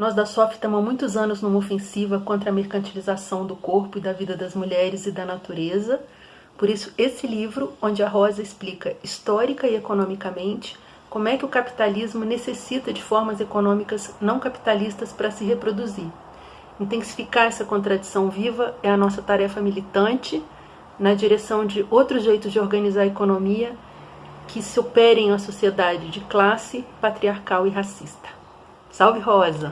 Nós da SOF estamos há muitos anos numa ofensiva contra a mercantilização do corpo e da vida das mulheres e da natureza. Por isso, esse livro, onde a Rosa explica histórica e economicamente como é que o capitalismo necessita de formas econômicas não capitalistas para se reproduzir. Intensificar essa contradição viva é a nossa tarefa militante na direção de outros jeitos de organizar a economia que superem a sociedade de classe patriarcal e racista. Salve Rosa!